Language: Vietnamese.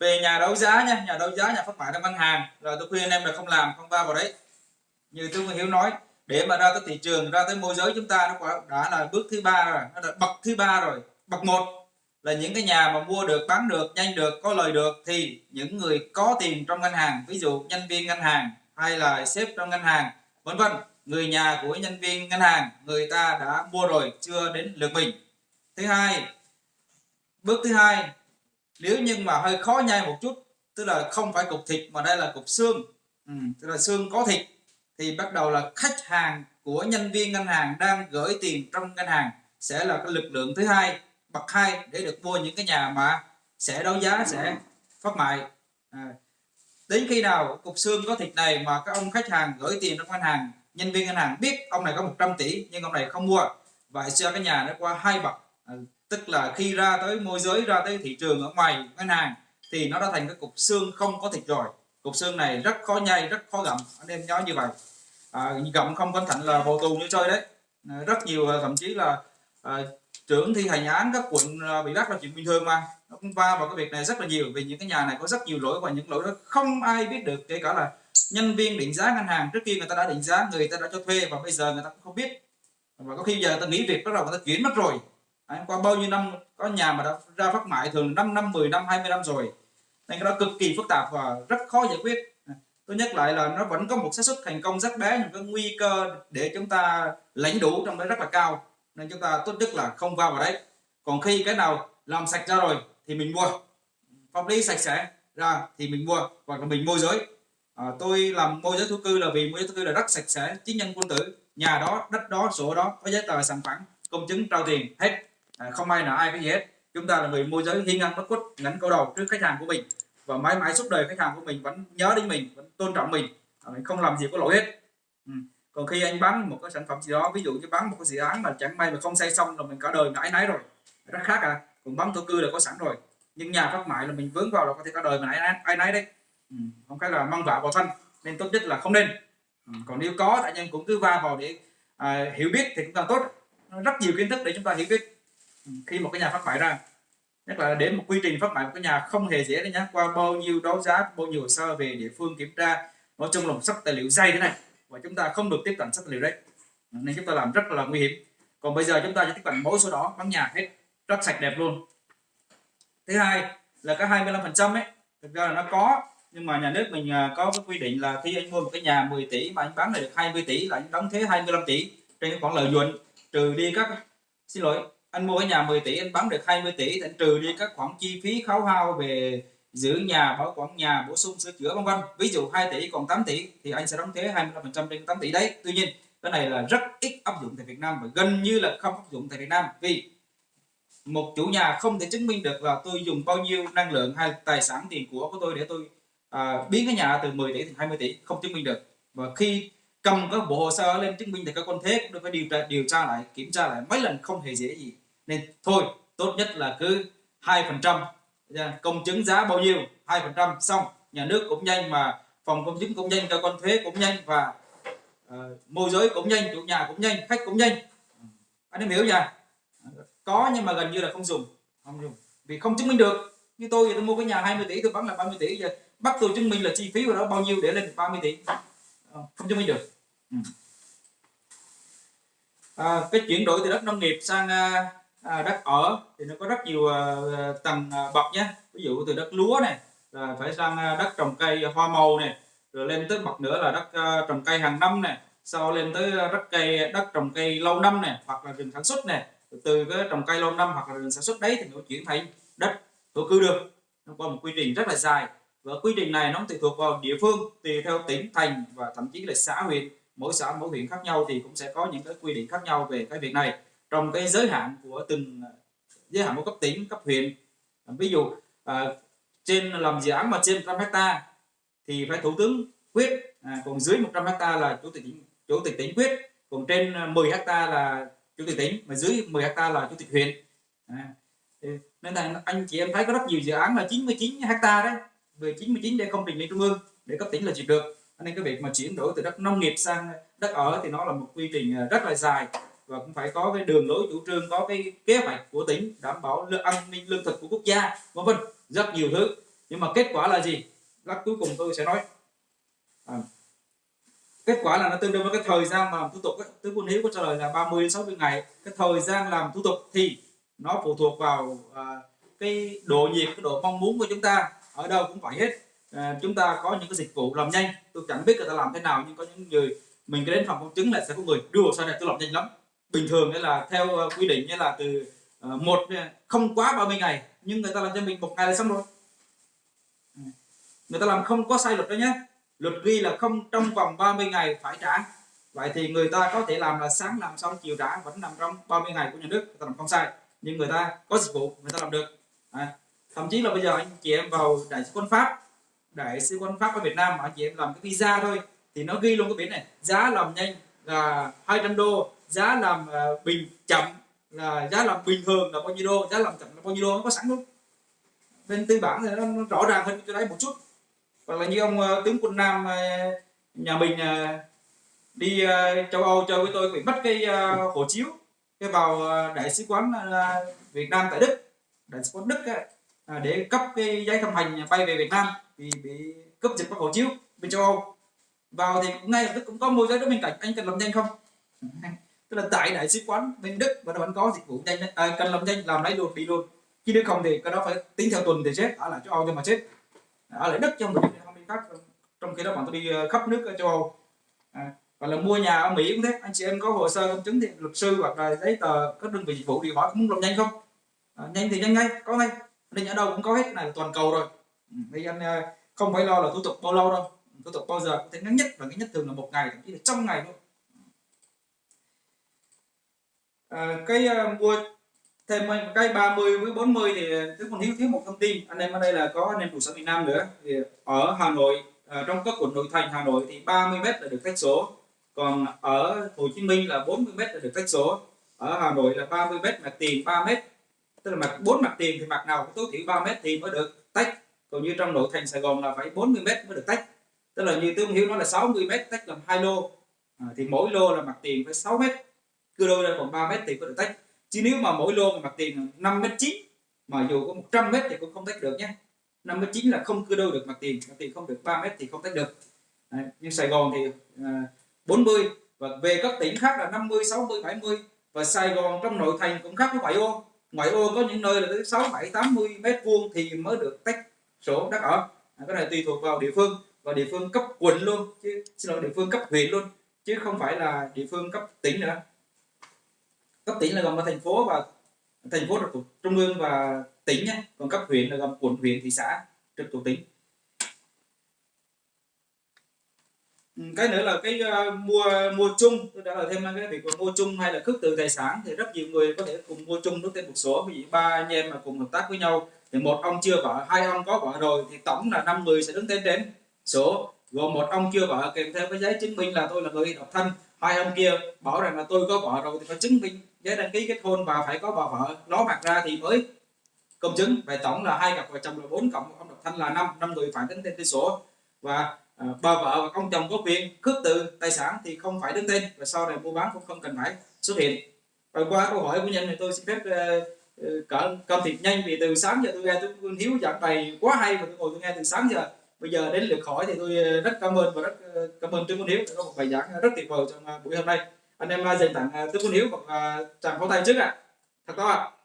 về nhà đấu giá nha, nhà đấu giá nhà phát mại trong ngân hàng. Rồi tôi khuyên anh em là không làm, không va vào đấy. Như tôi hiếu nói, để mà ra tới thị trường, ra tới môi giới chúng ta nó đã là bước thứ ba rồi, nó là bậc thứ ba rồi. Bậc một là những cái nhà mà mua được, bán được, nhanh được, có lời được thì những người có tiền trong ngân hàng, ví dụ nhân viên ngân hàng hay là sếp trong ngân hàng, vân vân. Người nhà của nhân viên ngân hàng, người ta đã mua rồi, chưa đến lượt mình. Thứ hai, bước thứ hai nếu nhưng mà hơi khó nhai một chút tức là không phải cục thịt mà đây là cục xương. Ừ, tức là xương có thịt thì bắt đầu là khách hàng của nhân viên ngân hàng đang gửi tiền trong ngân hàng sẽ là cái lực lượng thứ hai bậc hai để được mua những cái nhà mà sẽ đấu giá sẽ phát mại. À, đến khi nào cục xương có thịt này mà các ông khách hàng gửi tiền trong ngân hàng nhân viên ngân hàng biết ông này có 100 tỷ nhưng ông này không mua vậy cho cái nhà nó qua hai bậc. À, tức là khi ra tới môi giới ra tới thị trường ở ngoài ngân hàng thì nó đã thành cái cục xương không có thịt rồi. Cục xương này rất khó nhai rất khó gặm. Anh em nhớ như vậy. À, gặm không cẩn thận là vô tù như chơi đấy. À, rất nhiều à, thậm chí là à, trưởng thi hành án các quận à, bị bắt là chuyện bình thường mà. Nó cũng va vào cái việc này rất là nhiều vì những cái nhà này có rất nhiều lỗi và những lỗi đó không ai biết được kể cả là nhân viên định giá ngân hàng. Trước kia người ta đã định giá người ta đã cho thuê và bây giờ người ta cũng không biết. Và có khi giờ người ta nghỉ việc bắt đầu người ta chuyển mất rồi. Đấy, qua bao nhiêu năm có nhà mà đã ra phát mại thường 5 năm 10 năm 20 năm rồi. Nên cái đó cực kỳ phức tạp và rất khó giải quyết. Tôi nhắc lại là nó vẫn có một xác suất thành công rất bé nhưng cái nguy cơ để chúng ta lãnh đủ trong đấy rất là cao. Nên chúng ta tốt nhất là không vào vào đấy. Còn khi cái nào làm sạch ra rồi thì mình mua. Pháp lý sạch sẽ ra thì mình mua hoặc là mình môi giới. À, tôi làm môi giới thú cư là vì môi giới thú cư là rất sạch sẽ chính nhân quân tử. Nhà đó đất đó sổ đó có giấy tờ sản phẩm công chứng trao tiền hết à, không ai nào ai cái gì hết chúng ta là người môi giới hiên ngang bất khuất ngắn câu đầu trước khách hàng của mình và mãi mãi suốt đời khách hàng của mình vẫn nhớ đến mình vẫn tôn trọng mình à, mình không làm gì có lỗi hết ừ. còn khi anh bán một cái sản phẩm gì đó ví dụ như bán một cái dự án mà chẳng may mà không xây xong là mình cả đời mãi nái rồi rất khác à còn bán thổ cư là có sẵn rồi nhưng nhà phát mại là mình vướng vào là có thể cả đời mà ai ai nấy đấy ừ. không phải là mang vạ vào thân nên tốt nhất là không nên ừ. còn nếu có tại nhân cũng cứ va vào để à, hiểu biết thì cũng càng tốt rất nhiều kiến thức để chúng ta hiểu biết. Ừ, khi một cái nhà phát mại ra, nhất là đến một quy trình phát mại một cái nhà không hề dễ đấy nhá. Qua bao nhiêu đấu giá, bao nhiêu hồ sơ về địa phương kiểm tra, nói chung là một sắp tài liệu dày thế này và chúng ta không được tiếp cận sách tài liệu đấy. Ừ, nên chúng ta làm rất là nguy hiểm. Còn bây giờ chúng ta sẽ tiếp cận mỗi số đó bán nhà hết, rất sạch đẹp luôn. Thứ hai là cái 25 phần trăm ấy, thực ra là nó có, nhưng mà nhà nước mình à, có cái quy định là khi anh mua một cái nhà 10 tỷ mà anh bán lại được 20 tỷ là anh đóng thuế 25 tỷ trên cái khoản lợi nhuận, trừ đi các, xin lỗi anh mua ở nhà 10 tỷ anh bán được 20 tỷ thì anh trừ đi các khoản chi phí khấu hao về giữ nhà bảo quản nhà bổ sung sửa chữa vân vân. Ví dụ 2 tỷ còn 8 tỷ thì anh sẽ đóng thuế 25% trên 8 tỷ đấy. Tuy nhiên cái này là rất ít áp dụng tại Việt Nam và gần như là không áp dụng tại Việt Nam vì một chủ nhà không thể chứng minh được là tôi dùng bao nhiêu năng lượng hay tài sản tiền của của tôi để tôi à, biến cái nhà từ 10 tỷ thành 20 tỷ không chứng minh được. Và khi cầm các bộ hồ sơ lên chứng minh thì các con thế cũng phải điều tra điều tra lại kiểm tra lại mấy lần không hề dễ gì nên thôi tốt nhất là cứ hai phần trăm. Dạ, công chứng giá bao nhiêu hai phần trăm xong. Nhà nước cũng nhanh mà phòng công chứng cũng nhanh cơ quan thuế cũng nhanh và uh, môi giới cũng nhanh chủ nhà cũng nhanh khách cũng nhanh. Anh em hiểu nhỉ có nhưng mà gần như là không dùng không dùng. Vì không chứng minh được. Như tôi thì tôi mua cái nhà 20 tỷ tôi bán là 30 tỷ giờ bắt tôi chứng minh là chi phí của nó bao nhiêu để lên 30 tỷ. Ờ, không chứng minh được. Ừ. À, cái chuyển đổi từ đất nông nghiệp sang uh, à, đất ở thì nó có rất nhiều à, à tầng à, bậc nhé ví dụ từ đất lúa này là phải sang à, đất trồng cây hoa màu này rồi lên tới bậc nữa là đất à, trồng cây hàng năm này sau lên tới à, đất cây đất trồng cây lâu năm này hoặc là rừng sản xuất này. Từ cái trồng cây lâu năm hoặc là rừng sản xuất đấy thì nó chuyển thành đất thổ cư được. Nó có một quy trình rất là dài. Và quy trình này nó tùy thuộc vào địa phương tùy theo tỉnh thành và thậm chí là xã huyện. Mỗi xã mỗi huyện khác nhau thì cũng sẽ có những cái quy định khác nhau về cái việc này trong cái giới hạn của từng à, giới hạn của cấp tỉnh cấp huyện. À, ví dụ à, trên làm dự án mà trên 100 hecta thì phải thủ tướng quyết à, còn dưới 100 hecta là chủ tịch tỉnh chủ tịch tỉnh quyết còn trên à, 10 hecta là chủ tịch tỉnh mà dưới 10 hecta là chủ tịch huyện. À, nên là anh chị em thấy có rất nhiều dự án là 99 hecta đấy về 99 để công trình lên trung ương để cấp tỉnh là duyệt được. Nên cái việc mà chuyển đổi từ đất nông nghiệp sang đất ở thì nó là một quy trình rất là dài và cũng phải có cái đường lối chủ trương có cái kế hoạch của tỉnh đảm bảo an ninh lương thực của quốc gia vân vân rất nhiều thứ. Nhưng mà kết quả là gì? Lát cuối cùng tôi sẽ nói. À, kết quả là nó tương đương với cái thời gian làm thủ tục ấy. tướng quân hiếu có trả lời là 30 đến 60 ngày. Cái thời gian làm thủ tục thì nó phụ thuộc vào à, cái độ nhiệt cái độ mong muốn của chúng ta. Ở đâu cũng vậy hết. À, chúng ta có những cái dịch vụ làm nhanh. Tôi chẳng biết người ta làm thế nào nhưng có những người mình đến phòng công chứng là sẽ có người đưa hồ sơ này tôi làm nhanh lắm bình thường nghĩa là theo ờ, quy định như là từ ờ, một ờ, không quá 30 ngày nhưng người ta làm cho mình một ngày là xong rồi. Ừ. Người ta làm không có sai luật đó nhé luật ghi là không trong vòng 30 ngày phải trả. Vậy thì người ta có thể làm là sáng làm xong chiều trả vẫn nằm trong 30 ngày của nhà nước người ta làm không sai. Nhưng người ta có dịch vụ người ta làm được. À, thậm chí là bây giờ anh chị em vào đại sứ quán pháp đại sứ quán pháp ở việt nam mà anh chị em làm cái visa thôi thì nó ghi luôn cái biển này giá làm nhanh là 200 đô giá làm uh, bình chậm là giá làm bình thường là bao nhiêu đô giá làm chậm là bao nhiêu đô nó có sẵn luôn bên tư bản thì nó, nó rõ ràng hơn cho đấy một chút. Hoặc là như ông uh, tướng quân nam uh, nhà mình uh, đi uh, châu âu chơi với tôi bị mất cái uh, hộ chiếu cái vào uh, đại sứ quán uh, việt nam tại đức. Đại sứ quán đức uh, để cấp cái giấy thông hành bay về việt nam vì bị cấp giật mất hộ chiếu bên châu âu. Vào thì ngay lập tức cũng có môi giới đó bên cạnh anh cần làm nhanh không? Tức là tại đại sứ quán bên đức và nó vẫn có dịch vụ nhanh à, cần làm nhanh làm lấy luôn đi luôn. Chứ nếu không thì cái đó phải tính theo tuần thì chết ở lại châu âu cho mà chết ở lại đức trong một không đi khác. Trong khi đó bạn tôi đi ờ, khắp nước ở châu âu. À, và là mua nhà ở mỹ cũng thế. Anh chị em có hồ sơ công chứng thì luật sư hoặc là giấy tờ các đơn vị dịch vụ thì hỏi muốn làm nhanh không? À, nhanh thì nhanh ngay có ngay. Nên ở đâu cũng có hết cái này là toàn cầu rồi. Ừ, Nên anh ờ, không phải lo là thủ tục bao lâu đâu. Thủ tục bao giờ cũng thể ngắn nhất và ngắn nhất thường là một ngày thậm chí là trong ngày luôn à, cái uh, mua thêm cái 30 với 40 thì ờ, tức còn thiếu thiếu một thông tin. Anh em ở đây là có anh em trụ sở miền Nam nữa. Thì ở Hà Nội à, trong các quận nội thành Hà Nội thì 30 mét là được khách số. Còn ở Hồ Chí Minh là 40 mét là được khách số. Ở Hà Nội là 30 mét mặt tiền 3 mét. Tức là mặt bốn mặt tiền thì mặt nào cũng tối thiểu 3 mét thì mới được tách. Còn như trong nội thành Sài Gòn là phải 40 mét mới được tách. Tức là như tướng hiếu nó là 60 mét tách làm hai lô. À, thì mỗi lô là mặt tiền phải 6 mét cứ đôi là còn 3 mét thì có được tách. Chứ nếu mà mỗi lô mà mặt tiền 5 mét 9 mà dù có 100 mét thì cũng không tách được nhé. 5 mét 9 là không cưa đôi được mặt tiền mặt tiền không được 3 mét thì không tách được. Đấy, nhưng Sài Gòn thì à, 40 và về các tỉnh khác là 50 60 70 và Sài Gòn trong nội thành cũng khác với ngoại ô. Ngoại ô có những nơi là tới 6 7 80 mét vuông thì mới được tách sổ đất ở. À, cái này tùy thuộc vào địa phương và địa phương cấp quận luôn chứ xin lỗi địa phương cấp huyện luôn chứ không phải là địa phương cấp tỉnh nữa cấp tỉnh là gồm ở thành phố và thành phố trực thuộc trung ương và tỉnh nhé. Còn cấp huyện là gồm quận huyện thị xã trực thuộc tỉnh. Ừ, cái nữa là cái uh, mua mua chung. Tôi đã là thêm cái việc mua chung hay là khước từ tài sản thì rất nhiều người có thể cùng mua chung đối tên một số. Ví dụ ba anh em mà cùng hợp tác với nhau thì một ông chưa vợ hai ông có vợ rồi thì tổng là năm người sẽ đứng tên đến số. Gồm một ông chưa vợ kèm theo cái giấy chứng minh là tôi là người độc thân hai ông kia bảo rằng là tôi có vợ rồi thì phải chứng minh giấy đăng ký kết hôn và phải có bà vợ. Nó mặt ra thì mới công chứng. Về tổng là hai cặp vợ chồng là bốn cộng ông độc thân là năm. Năm người phải đứng tên tư sổ. Và à, bà vợ và ông chồng có quyền cướp từ tài sản thì không phải đứng tên. Và sau này mua bán cũng không cần phải xuất hiện. Và qua câu hỏi của nhân thì tôi xin phép uh, cỡ cơm thịt nhanh vì từ sáng giờ tôi nghe tôi hiếu giảng bài quá hay và tôi ngồi tôi nghe từ sáng giờ. Bây giờ đến lượt hỏi thì tôi ờ, rất cảm ơn và rất cảm ơn Trương Quân Hiếu đã có một bài giảng rất tuyệt vời trong buổi hôm nay anh em dành tặng à, Trương Quân Hiếu và tràng pháo tay trước ạ à. thật to ạ à.